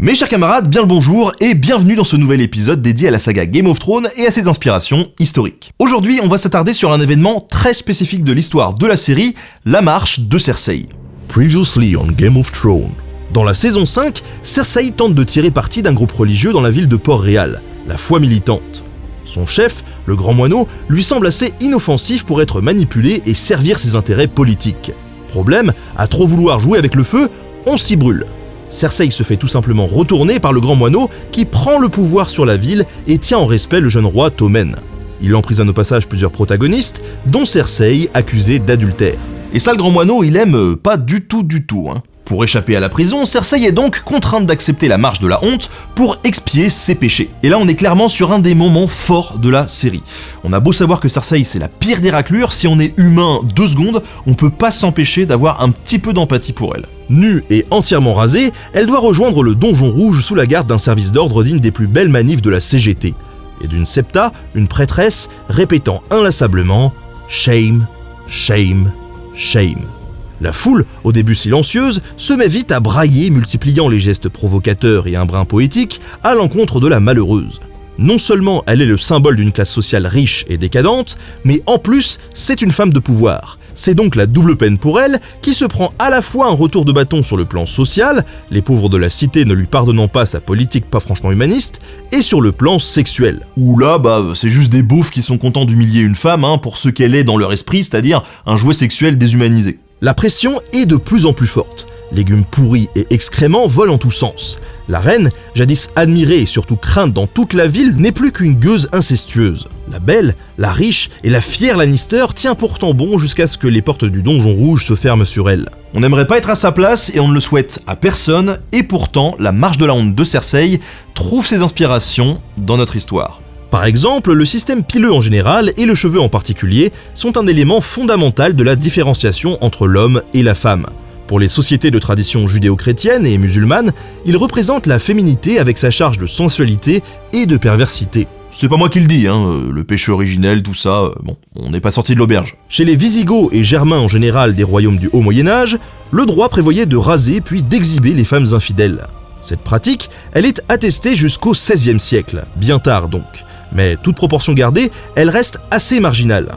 Mes chers camarades, bien le bonjour et bienvenue dans ce nouvel épisode dédié à la saga Game of Thrones et à ses inspirations historiques. Aujourd'hui, on va s'attarder sur un événement très spécifique de l'histoire de la série, la marche de Cersei. Previously on Game of Thrones. Dans la saison 5, Cersei tente de tirer parti d'un groupe religieux dans la ville de Port-Réal, la foi militante. Son chef, le grand moineau, lui semble assez inoffensif pour être manipulé et servir ses intérêts politiques. Problème, à trop vouloir jouer avec le feu, on s'y brûle. Cersei se fait tout simplement retourner par le grand moineau qui prend le pouvoir sur la ville et tient en respect le jeune roi Tommen. Il emprisonne au passage plusieurs protagonistes, dont Cersei, accusée d'adultère. Et ça, le grand moineau, il aime euh, pas du tout du tout. Hein. Pour échapper à la prison, Cersei est donc contrainte d'accepter la marche de la honte pour expier ses péchés. Et là, on est clairement sur un des moments forts de la série. On a beau savoir que Cersei c'est la pire des raclures, si on est humain deux secondes, on peut pas s'empêcher d'avoir un petit peu d'empathie pour elle. Nue et entièrement rasée, elle doit rejoindre le Donjon Rouge sous la garde d'un service d'ordre digne des plus belles manifs de la CGT, et d'une septa, une prêtresse, répétant inlassablement Shame, shame, shame. La foule, au début silencieuse, se met vite à brailler, multipliant les gestes provocateurs et un brin poétique à l'encontre de la malheureuse. Non seulement elle est le symbole d'une classe sociale riche et décadente, mais en plus, c'est une femme de pouvoir. C'est donc la double peine pour elle, qui se prend à la fois un retour de bâton sur le plan social, les pauvres de la cité ne lui pardonnant pas sa politique pas franchement humaniste, et sur le plan sexuel. Ou là, bah, c'est juste des beaufs qui sont contents d'humilier une femme hein, pour ce qu'elle est dans leur esprit, c'est-à-dire un jouet sexuel déshumanisé. La pression est de plus en plus forte. Légumes pourris et excréments volent en tous sens. La reine, jadis admirée et surtout crainte dans toute la ville, n'est plus qu'une gueuse incestueuse. La belle, la riche et la fière Lannister tient pourtant bon jusqu'à ce que les portes du donjon rouge se ferment sur elle. On n'aimerait pas être à sa place et on ne le souhaite à personne, et pourtant, la marche de la honte de Cersei trouve ses inspirations dans notre histoire. Par exemple, le système pileux en général et le cheveu en particulier sont un élément fondamental de la différenciation entre l'homme et la femme. Pour les sociétés de tradition judéo-chrétienne et musulmane, il représente la féminité avec sa charge de sensualité et de perversité. C'est pas moi qui le dis, hein, euh, le péché originel, tout ça, euh, bon, on n'est pas sorti de l'auberge. Chez les Visigoths et Germains en général des royaumes du Haut Moyen-Âge, le droit prévoyait de raser puis d'exhiber les femmes infidèles. Cette pratique, elle est attestée jusqu'au XVIe siècle, bien tard donc mais toute proportion gardée, elle reste assez marginale.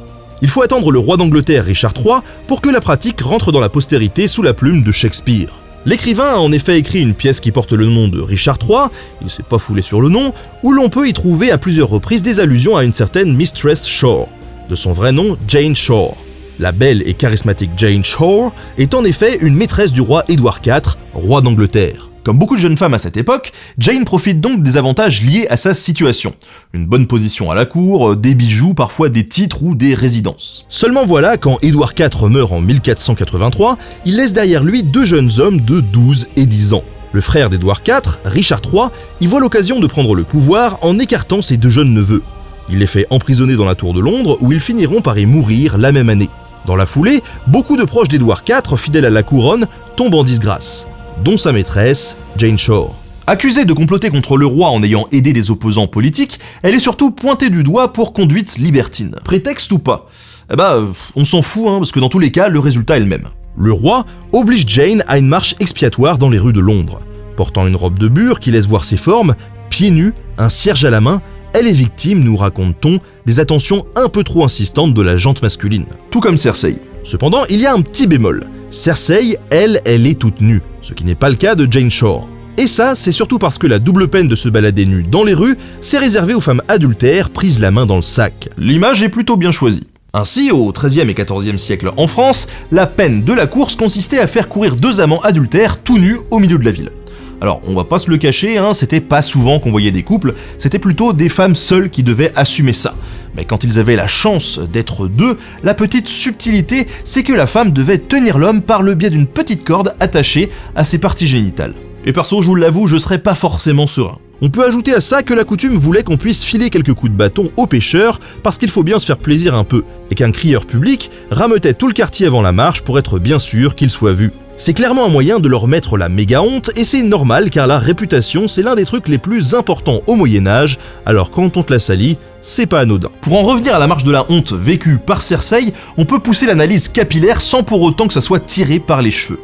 Il faut attendre le roi d'Angleterre Richard III pour que la pratique rentre dans la postérité sous la plume de Shakespeare. L'écrivain a en effet écrit une pièce qui porte le nom de Richard III, il s'est pas foulé sur le nom, où l'on peut y trouver à plusieurs reprises des allusions à une certaine Mistress Shore, de son vrai nom Jane Shore. La belle et charismatique Jane Shore est en effet une maîtresse du roi Édouard IV, roi d'Angleterre. Comme beaucoup de jeunes femmes à cette époque, Jane profite donc des avantages liés à sa situation. Une bonne position à la cour, des bijoux, parfois des titres ou des résidences. Seulement voilà, quand Édouard IV meurt en 1483, il laisse derrière lui deux jeunes hommes de 12 et 10 ans. Le frère d'Édouard IV, Richard III, y voit l'occasion de prendre le pouvoir en écartant ses deux jeunes neveux. Il les fait emprisonner dans la tour de Londres où ils finiront par y mourir la même année. Dans la foulée, beaucoup de proches d'Édouard IV, fidèles à la couronne, tombent en disgrâce dont sa maîtresse, Jane Shore. Accusée de comploter contre le roi en ayant aidé des opposants politiques, elle est surtout pointée du doigt pour conduite libertine. Prétexte ou pas? Eh bah, on s'en fout, hein, parce que dans tous les cas, le résultat est le même. Le roi oblige Jane à une marche expiatoire dans les rues de Londres. Portant une robe de bure qui laisse voir ses formes, pieds nus, un cierge à la main, elle est victime, nous raconte-t-on, des attentions un peu trop insistantes de la jante masculine. Tout comme Cersei. Cependant, il y a un petit bémol. Cersei, elle, elle est toute nue, ce qui n'est pas le cas de Jane Shore. Et ça, c'est surtout parce que la double peine de se balader nue dans les rues, s'est réservée aux femmes adultères prises la main dans le sac. L'image est plutôt bien choisie. Ainsi, au XIIIe et XIVe siècle en France, la peine de la course consistait à faire courir deux amants adultères tout nus au milieu de la ville. Alors, on va pas se le cacher, hein, c'était pas souvent qu'on voyait des couples, c'était plutôt des femmes seules qui devaient assumer ça. Mais quand ils avaient la chance d'être deux, la petite subtilité, c'est que la femme devait tenir l'homme par le biais d'une petite corde attachée à ses parties génitales. Et perso, je vous l'avoue, je serais pas forcément serein. On peut ajouter à ça que la coutume voulait qu'on puisse filer quelques coups de bâton aux pêcheurs parce qu'il faut bien se faire plaisir un peu, et qu'un crieur public rameutait tout le quartier avant la marche pour être bien sûr qu'il soit vu. C'est clairement un moyen de leur mettre la méga honte et c'est normal car la réputation c'est l'un des trucs les plus importants au Moyen Âge, alors quand on te la salit, c'est pas anodin. Pour en revenir à la marche de la honte vécue par Cersei, on peut pousser l'analyse capillaire sans pour autant que ça soit tiré par les cheveux.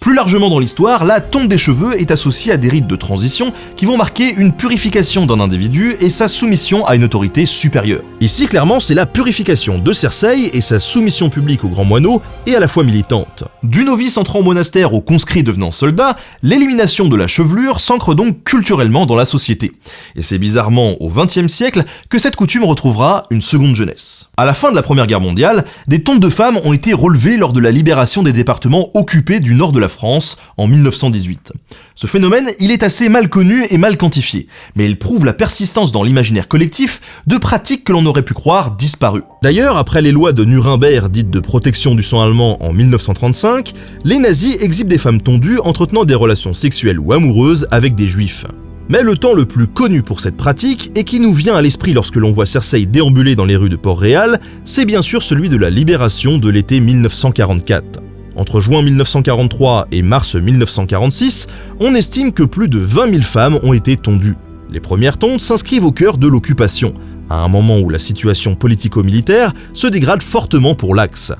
Plus largement dans l'histoire, la tonte des cheveux est associée à des rites de transition qui vont marquer une purification d'un individu et sa soumission à une autorité supérieure. Ici, clairement, c'est la purification de Cersei et sa soumission publique au grand moineau et à la fois militante. Du novice entrant au monastère au conscrit devenant soldat, l'élimination de la chevelure s'ancre donc culturellement dans la société. Et c'est bizarrement au XXe siècle que cette coutume retrouvera une seconde jeunesse. À la fin de la Première Guerre mondiale, des tontes de femmes ont été relevées lors de la libération des départements occupés du nord de la France en 1918. Ce phénomène, il est assez mal connu et mal quantifié, mais il prouve la persistance dans l'imaginaire collectif de pratiques que l'on aurait pu croire disparues. D'ailleurs, après les lois de Nuremberg dites de protection du sang allemand en 1935, les nazis exhibent des femmes tondues entretenant des relations sexuelles ou amoureuses avec des juifs. Mais le temps le plus connu pour cette pratique, et qui nous vient à l'esprit lorsque l'on voit Cersei déambuler dans les rues de Port-Réal, c'est bien sûr celui de la libération de l'été 1944. Entre juin 1943 et mars 1946, on estime que plus de 20 000 femmes ont été tondues. Les premières tondes s'inscrivent au cœur de l'occupation, à un moment où la situation politico-militaire se dégrade fortement pour l'Axe.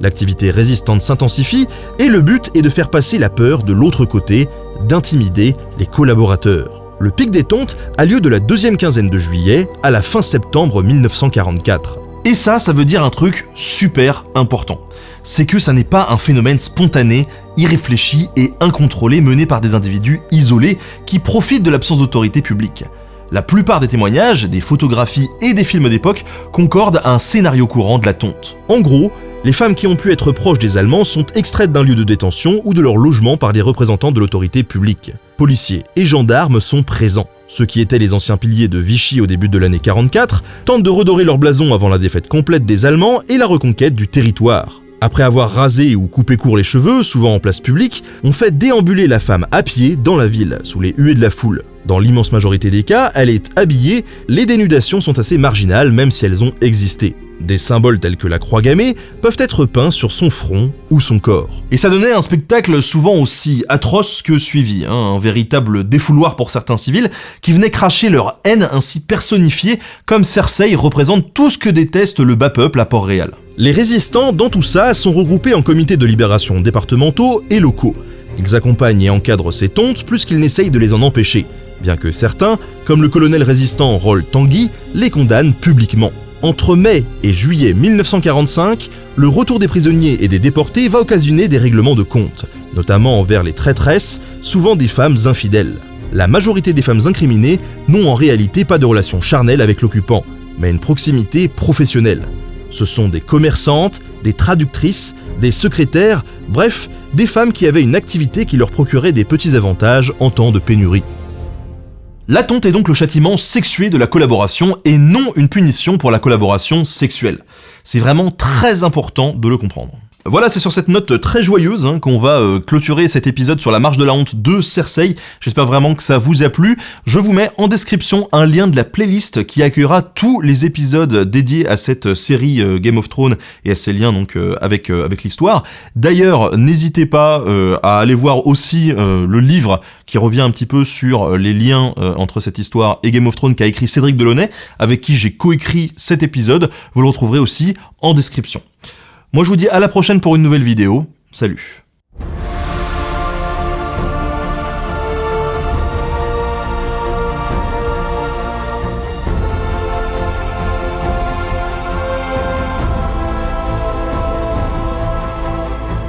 L'activité résistante s'intensifie et le but est de faire passer la peur de l'autre côté, d'intimider les collaborateurs. Le pic des tontes a lieu de la deuxième quinzaine de juillet à la fin septembre 1944. Et ça, ça veut dire un truc super important. C'est que ça n'est pas un phénomène spontané, irréfléchi et incontrôlé mené par des individus isolés qui profitent de l'absence d'autorité publique. La plupart des témoignages, des photographies et des films d'époque concordent à un scénario courant de la tonte. En gros, les femmes qui ont pu être proches des Allemands sont extraites d'un lieu de détention ou de leur logement par des représentants de l'autorité publique. Policiers et gendarmes sont présents. Ceux qui étaient les anciens piliers de Vichy au début de l'année 44 tentent de redorer leur blason avant la défaite complète des Allemands et la reconquête du territoire. Après avoir rasé ou coupé court les cheveux, souvent en place publique, on fait déambuler la femme à pied dans la ville, sous les huées de la foule. Dans l'immense majorité des cas, elle est habillée, les dénudations sont assez marginales même si elles ont existé. Des symboles tels que la croix gammée peuvent être peints sur son front ou son corps. Et ça donnait un spectacle souvent aussi atroce que suivi, hein, un véritable défouloir pour certains civils qui venaient cracher leur haine ainsi personnifiée comme Cersei représente tout ce que déteste le bas peuple à Port-Réal. Les résistants dans tout ça sont regroupés en comités de libération départementaux et locaux. Ils accompagnent et encadrent ces tontes plus qu'ils n'essayent de les en empêcher, bien que certains, comme le colonel résistant Roll Tanguy, les condamnent publiquement. Entre mai et juillet 1945, le retour des prisonniers et des déportés va occasionner des règlements de compte, notamment envers les traîtresses, souvent des femmes infidèles. La majorité des femmes incriminées n'ont en réalité pas de relation charnelle avec l'occupant, mais une proximité professionnelle. Ce sont des commerçantes, des traductrices, des secrétaires, bref, des femmes qui avaient une activité qui leur procurait des petits avantages en temps de pénurie. La tonte est donc le châtiment sexué de la collaboration et non une punition pour la collaboration sexuelle. C'est vraiment très important de le comprendre. Voilà, c'est sur cette note très joyeuse hein, qu'on va euh, clôturer cet épisode sur la marche de la honte de Cersei. J'espère vraiment que ça vous a plu. Je vous mets en description un lien de la playlist qui accueillera tous les épisodes dédiés à cette série euh, Game of Thrones et à ses liens donc euh, avec, avec l'histoire. D'ailleurs, n'hésitez pas à aller voir aussi le livre qui revient un petit peu sur les liens entre cette histoire et Game of Thrones qu'a écrit Cédric Delaunay, avec qui j'ai coécrit cet épisode. Vous le retrouverez aussi en description. Moi je vous dis à la prochaine pour une nouvelle vidéo. Salut